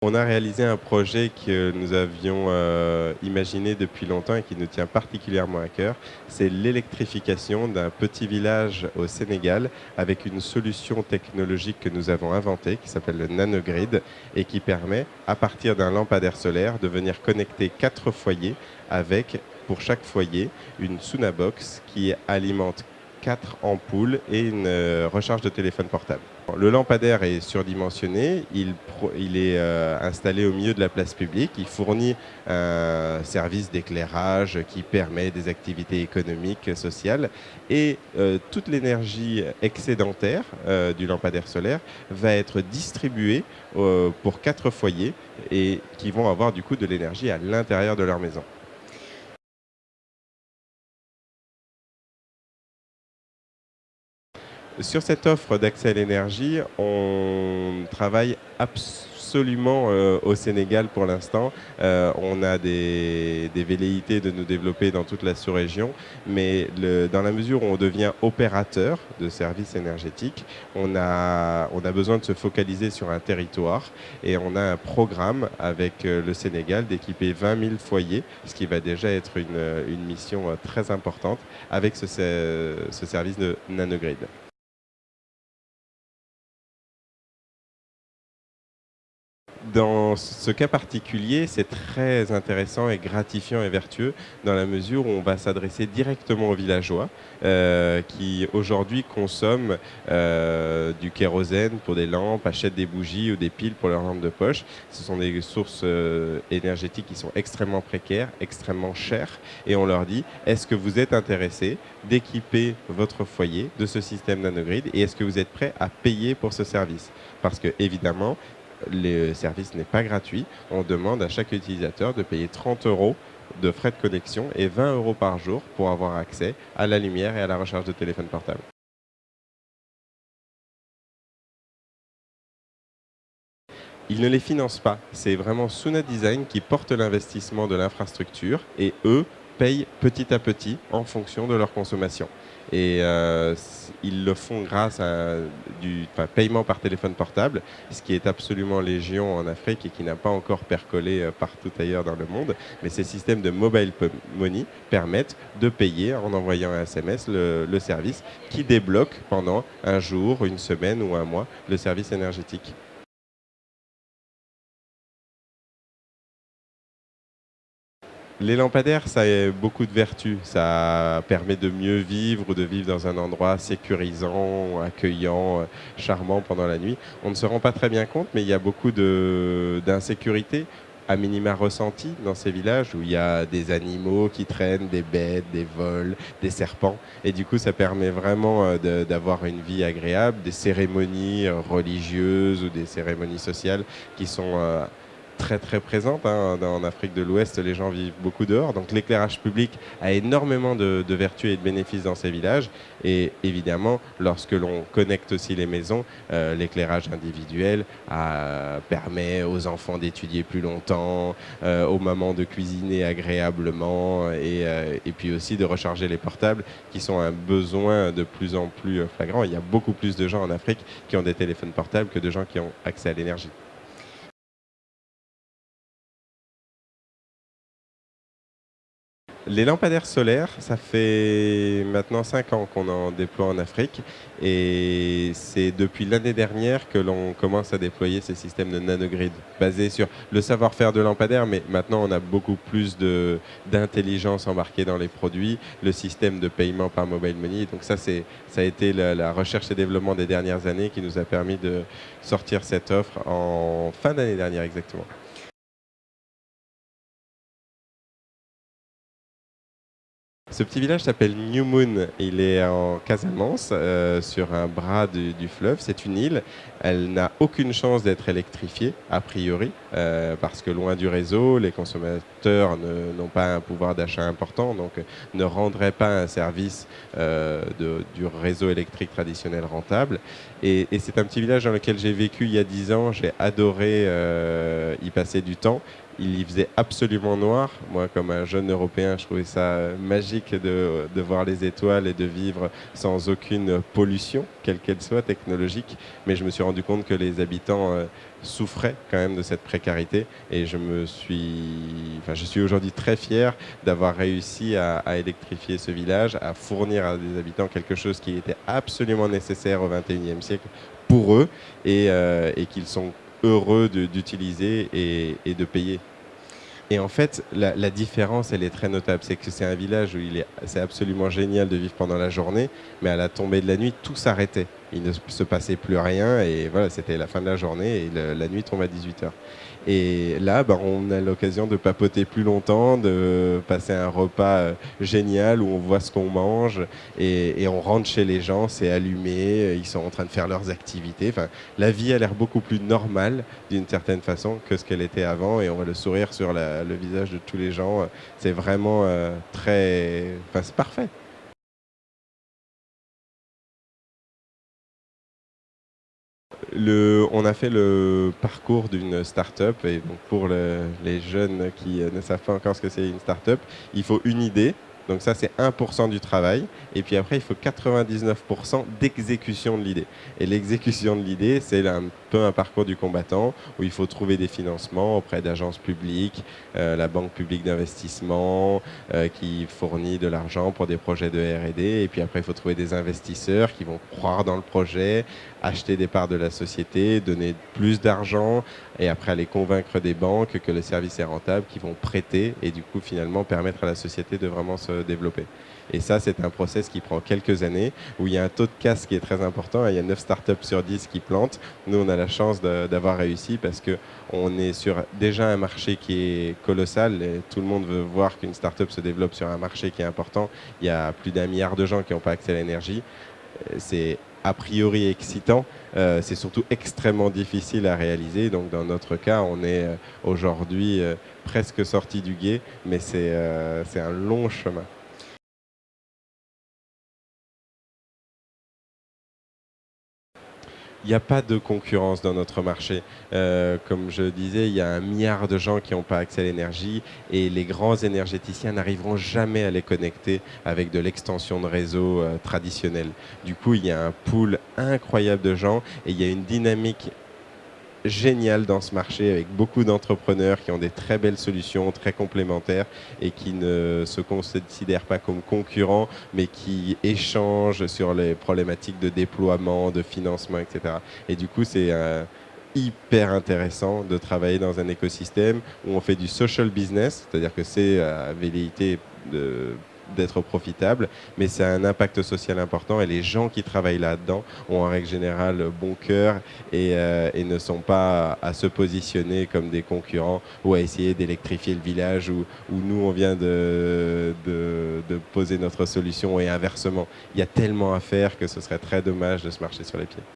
On a réalisé un projet que nous avions euh, imaginé depuis longtemps et qui nous tient particulièrement à cœur. C'est l'électrification d'un petit village au Sénégal avec une solution technologique que nous avons inventée qui s'appelle le nanogrid et qui permet, à partir d'un lampadaire solaire, de venir connecter quatre foyers avec, pour chaque foyer, une Sunabox qui alimente quatre ampoules et une euh, recharge de téléphone portable. Le lampadaire est surdimensionné, il, est euh, installé au milieu de la place publique, il fournit un service d'éclairage qui permet des activités économiques, sociales, et euh, toute l'énergie excédentaire du lampadaire solaire va être distribuée pour quatre foyers et qui vont avoir du coup de l'énergie à l'intérieur de leur maison. Sur cette offre d'accès à l'énergie, on travaille absolument euh, au Sénégal pour l'instant. Euh, on a des, velléités de nous développer dans toute la sous-région, mais dans la mesure où on devient opérateur de services énergétiques, on a, besoin de se focaliser sur un territoire et on a un programme avec euh, le Sénégal d'équiper 20 000 foyers, ce qui va déjà être une, mission très importante avec ce, ce service de nanogrid. Dans ce cas particulier, c'est très intéressant et gratifiant et vertueux dans la mesure où on va s'adresser directement aux villageois euh, qui aujourd'hui consomment euh, du kérosène pour des lampes, achètent des bougies ou des piles pour leurs lampes de poche. Ce sont des sources euh, énergétiques qui sont extrêmement précaires, extrêmement chères et on leur dit est-ce que vous êtes intéressé d'équiper votre foyer de ce système nanogrid et est-ce que vous êtes prêt à payer pour ce service? Parce que évidemment, le service n'est pas gratuit. On demande à chaque utilisateur de payer 30 euros de frais de connexion et 20 euros par jour pour avoir accès à la lumière et à la recharge de téléphone portable. Ils ne les financent pas. C'est vraiment Suna Design qui porte l'investissement de l'infrastructure et eux payent petit à petit en fonction de leur consommation. Et euh, ils le font grâce à du paiement par téléphone portable, ce qui est absolument légion en Afrique et qui n'a pas encore percolé euh, partout ailleurs dans le monde. Mais ces systèmes de mobile money permettent de payer en envoyant un SMS le, le service qui débloque pendant un jour, une semaine ou un mois le service énergétique. Les lampadaires, ça a beaucoup de vertus. Ça permet de mieux vivre ou de vivre dans un endroit sécurisant, accueillant, euh, charmant pendant la nuit. On ne se rend pas très bien compte, mais il y a beaucoup d'insécurité à minima ressentie dans ces villages où il y a des animaux qui traînent, des bêtes, des vols, des serpents. Et du coup, ça permet vraiment euh, d'avoir une vie agréable, des cérémonies euh, religieuses ou des cérémonies sociales qui sont très très présente. Hein. En Afrique de l'Ouest, les gens vivent beaucoup dehors. Donc l'éclairage public a énormément de, vertus et de bénéfices dans ces villages. Et évidemment, lorsque l'on connecte aussi les maisons, euh, l'éclairage individuel euh, permet aux enfants d'étudier plus longtemps, euh, aux mamans de cuisiner agréablement et, et, puis aussi de recharger les portables qui sont un besoin de plus en plus flagrant. Il y a beaucoup plus de gens en Afrique qui ont des téléphones portables que de gens qui ont accès à l'énergie. Les lampadaires solaires, ça fait maintenant 5 ans qu'on en déploie en Afrique et c'est depuis l'année dernière que l'on commence à déployer ces systèmes de nanogrid basés sur le savoir-faire de lampadaires, mais maintenant on a beaucoup plus d'intelligence embarquée dans les produits, le système de paiement par mobile money. Donc ça, ça a été la, la recherche et développement des dernières années qui nous a permis de sortir cette offre en fin d'année dernière exactement. Ce petit village s'appelle New Moon. Il est en Casamance, euh, sur un bras du, fleuve. C'est une île. Elle n'a aucune chance d'être électrifiée, a priori, euh, parce que loin du réseau, les consommateurs n'ont pas un pouvoir d'achat important, donc ne rendraient pas un service euh, du réseau électrique traditionnel rentable. Et, et c'est un petit village dans lequel j'ai vécu il y a dix ans. J'ai adoré y passer du temps il y faisait absolument noir. Moi, comme un jeune Européen, je trouvais ça magique de, de, voir les étoiles et de vivre sans aucune pollution, quelle qu'elle soit, technologique. Mais je me suis rendu compte que les habitants euh, souffraient quand même de cette précarité. Et je me suis, enfin, je suis aujourd'hui très fier d'avoir réussi à, électrifier ce village, à fournir à des habitants quelque chose qui était absolument nécessaire au XXIe siècle pour eux et, euh, qu'ils sont heureux d'utiliser et, de payer. Et en fait, la, différence, elle est très notable. C'est que c'est un village où il est, c'est absolument génial de vivre pendant la journée, mais à la tombée de la nuit, tout s'arrêtait. Il ne se passait plus rien et voilà, c'était la fin de la journée et la nuit tombe à 18h. Et là, bah, on a l'occasion de papoter plus longtemps, de passer un repas euh, génial où on voit ce qu'on mange et, on rentre chez les gens, c'est allumé, ils sont en train de faire leurs activités. Enfin, la vie a l'air beaucoup plus normale d'une certaine façon que ce qu'elle était avant et on voit le sourire sur le visage de tous les gens. C'est vraiment euh, très... Enfin, c'est parfait. Le, on a fait le parcours d'une start-up et donc pour le, les jeunes qui ne savent pas encore ce que c'est une start-up, il faut une idée. Donc ça, c'est 1% du travail. Et puis après, il faut 99% d'exécution de l'idée. Et l'exécution de l'idée, c'est un peu un parcours du combattant où il faut trouver des financements auprès d'agences publiques, euh, la Banque publique d'investissement euh, qui fournit de l'argent pour des projets de R&D. Et puis après, il faut trouver des investisseurs qui vont croire dans le projet, acheter des parts de la société, donner plus d'argent et après aller convaincre des banques que le service est rentable, qui vont prêter et du coup finalement permettre à la société de vraiment se développer. Et ça, c'est un process qui prend quelques années, où il y a un taux de casse qui est très important. Il y a 9 startups sur 10 qui plantent. Nous, on a la chance d'avoir réussi parce qu'on est sur déjà un marché qui est colossal. Et tout le monde veut voir qu'une startup se développe sur un marché qui est important. Il y a plus d'un milliard de gens qui n'ont pas accès à l'énergie. C'est a priori excitant, euh, c'est surtout extrêmement difficile à réaliser. Donc dans notre cas, on est euh, aujourd'hui euh, presque sorti du guet, mais c'est un long chemin. Il n'y a pas de concurrence dans notre marché. Euh, comme je disais, il y a un milliard de gens qui n'ont pas accès à l'énergie et les grands énergéticiens n'arriveront jamais à les connecter avec de l'extension de réseau euh, traditionnel. Du coup, il y a un pool incroyable de gens et il y a une dynamique génial dans ce marché avec beaucoup d'entrepreneurs qui ont des très belles solutions, très complémentaires et qui ne se considèrent pas comme concurrents mais qui échangent sur les problématiques de déploiement, de financement, etc. Et du coup, c'est euh, hyper intéressant de travailler dans un écosystème où on fait du social business, c'est-à-dire que c'est à velléité de d'être profitable, mais c'est un impact social important et les gens qui travaillent là-dedans ont en règle générale bon cœur et, euh, et, ne sont pas à se positionner comme des concurrents ou à essayer d'électrifier le village où, où, nous on vient de, de, de poser notre solution et inversement. Il y a tellement à faire que ce serait très dommage de se marcher sur les pieds.